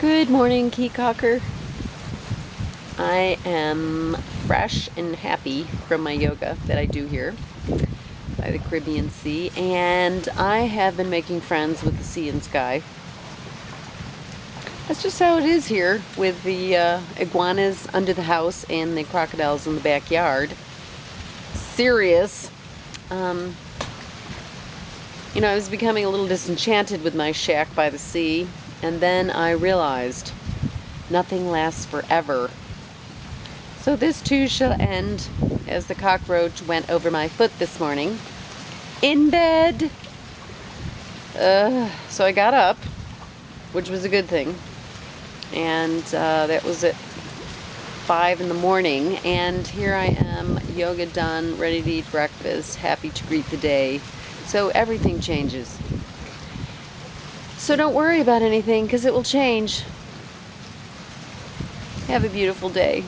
Good morning, Caye Caulker. I am fresh and happy from my yoga that I do here by the Caribbean Sea, and I have been making friends with the sea and sky. That's just how it is here with the uh, iguanas under the house and the crocodiles in the backyard. Serious. Um, you know, I was becoming a little disenchanted with my shack by the sea, and then I realized nothing lasts forever. So this too shall end as the cockroach went over my foot this morning. In bed! Uh, so I got up, which was a good thing. And uh, that was at 5 in the morning. And here I am, yoga done, ready to eat breakfast, happy to greet the day. So everything changes. So don't worry about anything because it will change. Have a beautiful day.